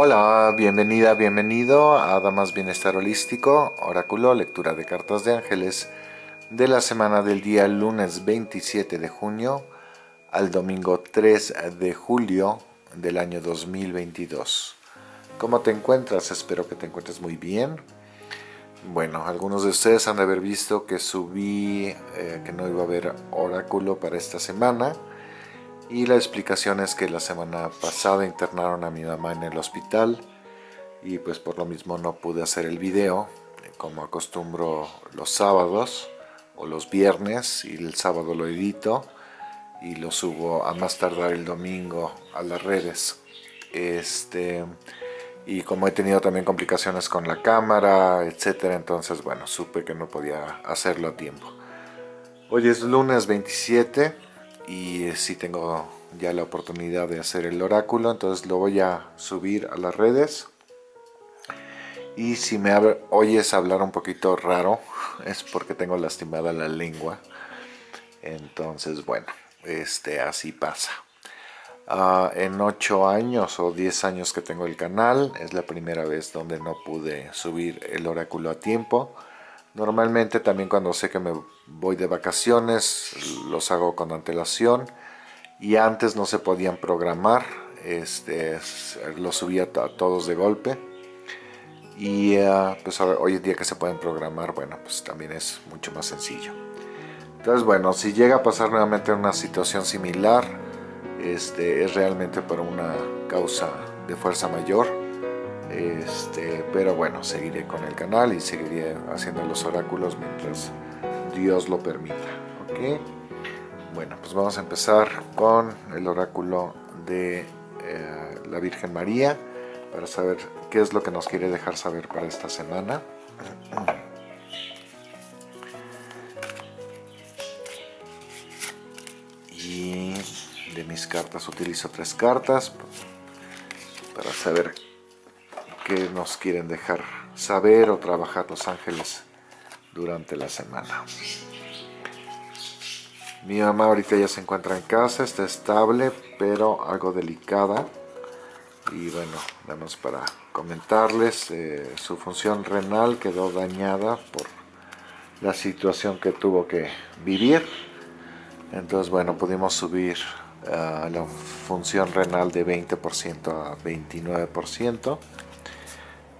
Hola, bienvenida, bienvenido a Damas Bienestar Holístico, Oráculo, lectura de cartas de ángeles de la semana del día lunes 27 de junio al domingo 3 de julio del año 2022. ¿Cómo te encuentras? Espero que te encuentres muy bien. Bueno, algunos de ustedes han de haber visto que subí eh, que no iba a haber oráculo para esta semana y la explicación es que la semana pasada internaron a mi mamá en el hospital y pues por lo mismo no pude hacer el video como acostumbro los sábados o los viernes y el sábado lo edito y lo subo a más tardar el domingo a las redes. Este y como he tenido también complicaciones con la cámara etcétera entonces bueno supe que no podía hacerlo a tiempo. Hoy es lunes 27 y si tengo ya la oportunidad de hacer el oráculo entonces lo voy a subir a las redes. Y si me oyes hablar un poquito raro es porque tengo lastimada la lengua. Entonces bueno este así pasa. Uh, en 8 años o 10 años que tengo el canal es la primera vez donde no pude subir el oráculo a tiempo Normalmente también cuando sé que me voy de vacaciones los hago con antelación. Y antes no se podían programar, este, los subía a todos de golpe. Y uh, pues hoy en día que se pueden programar, bueno pues también es mucho más sencillo. Entonces bueno, si llega a pasar nuevamente una situación similar, este, es realmente por una causa de fuerza mayor este, pero bueno, seguiré con el canal y seguiré haciendo los oráculos mientras Dios lo permita. ¿ok? Bueno, pues vamos a empezar con el oráculo de eh, la Virgen María para saber qué es lo que nos quiere dejar saber para esta semana. Y de mis cartas utilizo tres cartas para saber que nos quieren dejar saber o trabajar los ángeles durante la semana. Mi mamá ahorita ya se encuentra en casa, está estable, pero algo delicada. Y bueno, vamos para comentarles, eh, su función renal quedó dañada por la situación que tuvo que vivir. Entonces, bueno, pudimos subir uh, la función renal de 20% a 29%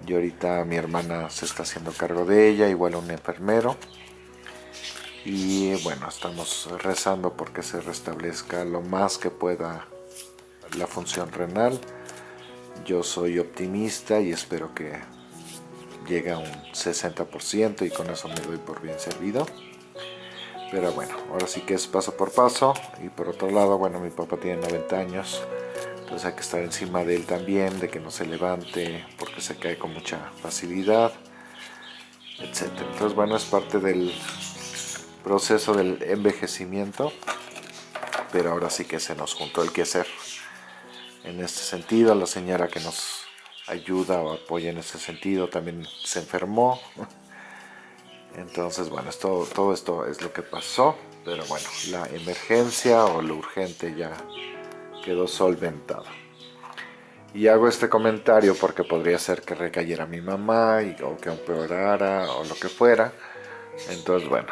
y ahorita mi hermana se está haciendo cargo de ella, igual un enfermero. Y bueno, estamos rezando porque se restablezca lo más que pueda la función renal. Yo soy optimista y espero que llegue a un 60% y con eso me doy por bien servido. Pero bueno, ahora sí que es paso por paso. Y por otro lado, bueno, mi papá tiene 90 años entonces hay que estar encima de él también, de que no se levante porque se cae con mucha facilidad, etc. Entonces bueno, es parte del proceso del envejecimiento, pero ahora sí que se nos juntó el que hacer. En este sentido, la señora que nos ayuda o apoya en ese sentido también se enfermó. Entonces, bueno, esto, todo esto es lo que pasó, pero bueno, la emergencia o lo urgente ya quedó solventado. Y hago este comentario porque podría ser que recayera mi mamá o que empeorara o lo que fuera. Entonces, bueno,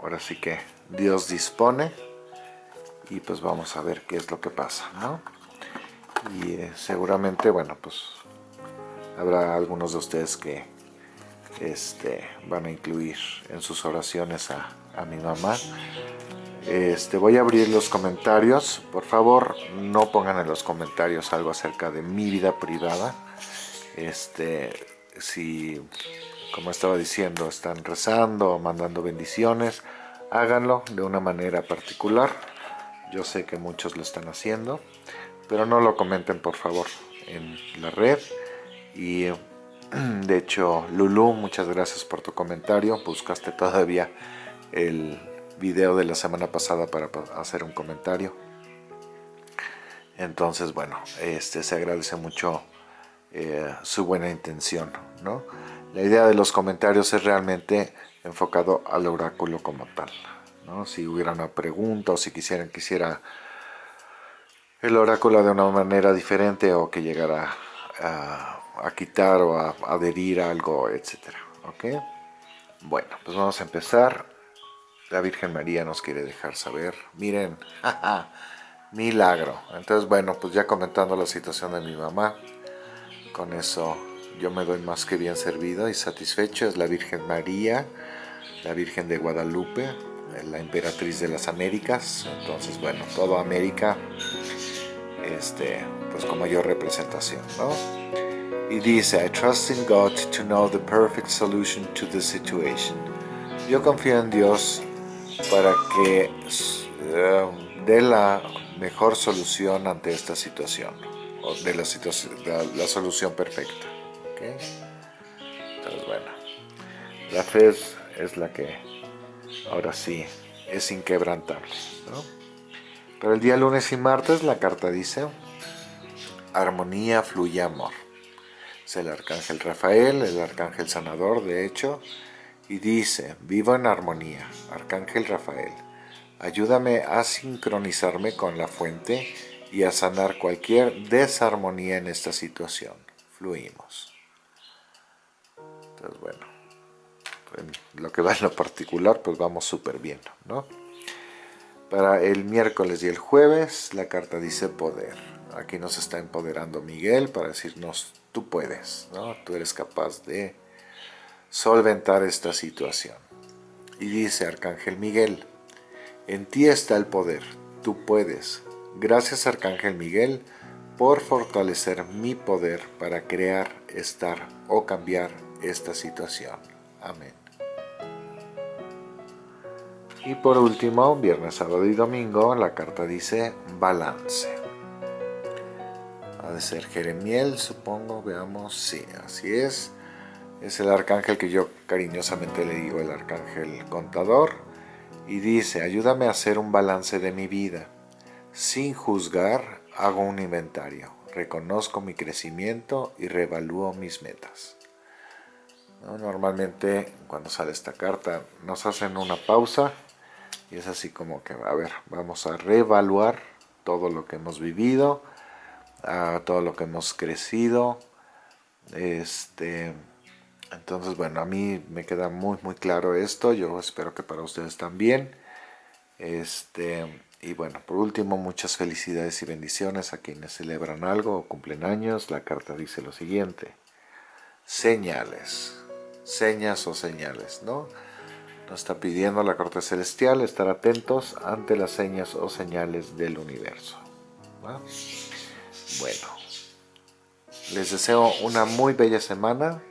ahora sí que Dios dispone y pues vamos a ver qué es lo que pasa, ¿no? Y eh, seguramente, bueno, pues habrá algunos de ustedes que este, van a incluir en sus oraciones a, a mi mamá este, voy a abrir los comentarios. Por favor, no pongan en los comentarios algo acerca de mi vida privada. Este, si, como estaba diciendo, están rezando o mandando bendiciones, háganlo de una manera particular. Yo sé que muchos lo están haciendo, pero no lo comenten por favor en la red. Y de hecho, Lulu, muchas gracias por tu comentario. Buscaste todavía el video de la semana pasada para hacer un comentario. Entonces, bueno, este se agradece mucho eh, su buena intención, ¿no? La idea de los comentarios es realmente enfocado al oráculo como tal, ¿no? Si hubiera una pregunta o si quisieran quisiera el oráculo de una manera diferente o que llegara a, quitar o a, adherir algo, etcétera. ¿Ok? Bueno, pues vamos a empezar. La Virgen María nos quiere dejar saber. Miren, milagro. Entonces, bueno, pues ya comentando la situación de mi mamá, con eso yo me doy más que bien servido y satisfecho. Es la Virgen María, la Virgen de Guadalupe, la emperatriz de las Américas. Entonces, bueno, toda América, este, pues con mayor representación, ¿no? Y dice, I trust in God to know the perfect solution to the situation. Yo confío en Dios para que uh, dé la mejor solución ante esta situación, o de la, situación, la, solución perfecta. Entonces, bueno, la fe es, la que ahora sí es inquebrantable. ¿no? Pero el día lunes y martes la carta dice, armonía fluye amor. Es el arcángel Rafael, el arcángel sanador, de hecho, y dice, vivo en armonía, arcángel Rafael, ayúdame a sincronizarme con la fuente y a sanar cualquier desarmonía en esta situación. Fluimos. Entonces, bueno, en lo que va en lo particular, pues vamos súper bien, ¿no? Para el miércoles y el jueves, la carta dice poder. Aquí nos está empoderando Miguel para decirnos, tú puedes, ¿no? Tú eres capaz de solventar esta situación. Y dice Arcángel Miguel, en ti está el poder, tú puedes. Gracias Arcángel Miguel por fortalecer mi poder para crear, estar o cambiar esta situación. Amén. Y por último, viernes, sábado y domingo, la carta dice balance. Ha de ser Jeremiel, supongo, veamos, sí, así es. Es el arcángel que yo cariñosamente le digo el arcángel contador. Y dice, ayúdame a hacer un balance de mi vida. Sin juzgar, hago un inventario. Reconozco mi crecimiento y reevalúo mis metas. Normalmente cuando sale esta carta nos hacen una pausa y es así como que, a ver, vamos a reevaluar todo lo que hemos vivido, todo lo que hemos crecido. Este, entonces, bueno, a mí me queda muy, muy claro esto. Yo espero que para ustedes también. Este, y bueno, por último, muchas felicidades y bendiciones a quienes celebran algo o cumplen años. La carta dice lo siguiente. Señales señas o señales, ¿no? Nos está pidiendo la corte celestial estar atentos ante las señas o señales del universo. Bueno, les deseo una muy bella semana.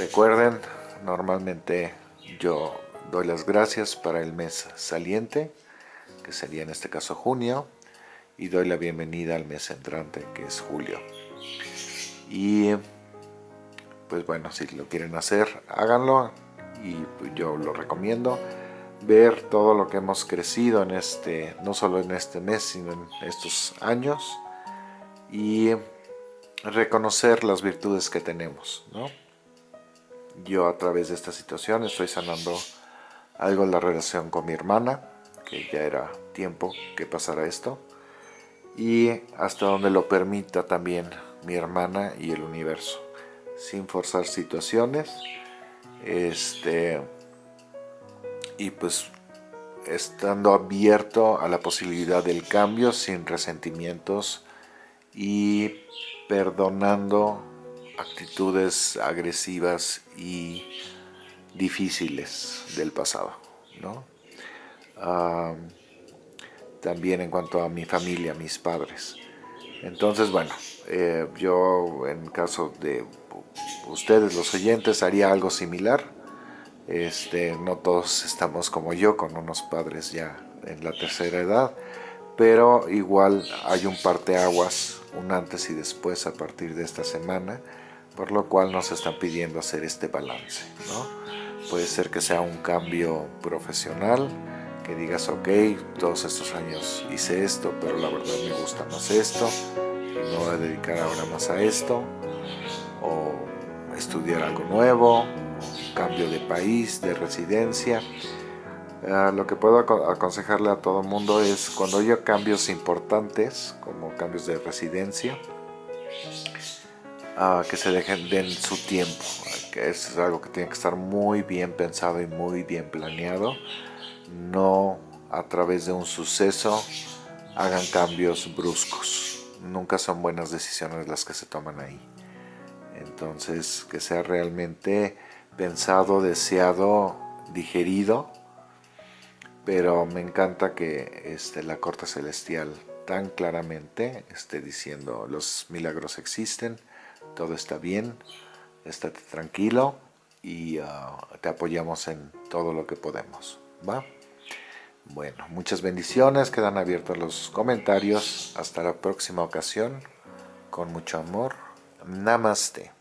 Recuerden, normalmente yo doy las gracias para el mes saliente, que sería en este caso junio, y doy la bienvenida al mes entrante, que es julio. Y pues bueno, si lo quieren hacer, háganlo y yo lo recomiendo. Ver todo lo que hemos crecido en este, no solo en este mes, sino en estos años y reconocer las virtudes que tenemos, ¿no? Yo a través de esta situación estoy sanando algo en la relación con mi hermana, que ya era tiempo que pasara esto, y hasta donde lo permita también mi hermana y el universo. Sin forzar situaciones este y pues estando abierto a la posibilidad del cambio sin resentimientos y perdonando actitudes agresivas y difíciles del pasado ¿no? también en cuanto a mi familia, mis padres entonces bueno eh, yo en caso de ustedes los oyentes haría algo similar. Este, no todos estamos como yo, con unos padres ya en la tercera edad, pero igual hay un parteaguas, un antes y después a partir de esta semana, por lo cual nos están pidiendo hacer este balance. Puede ser que sea un cambio profesional, que digas, ok, todos estos años hice esto, pero la verdad me gusta más esto, y me voy a dedicar ahora más a esto, o estudiar algo nuevo, cambio de país, de residencia. Ah, lo que puedo aconsejarle a todo el mundo es cuando haya cambios importantes, como cambios de residencia, que se dejen den su tiempo, que es algo que tiene que estar muy bien pensado y muy bien planeado, no a través de un suceso hagan cambios bruscos, nunca son buenas decisiones las que se toman ahí. Entonces, que sea realmente pensado, deseado, digerido, pero me encanta que este, la corte celestial tan claramente esté diciendo los milagros existen, todo está bien, estate tranquilo y ah, te apoyamos en todo lo que podemos, ¿va? Bueno, muchas bendiciones, quedan abiertos los comentarios, hasta la próxima ocasión, con mucho amor, Namaste.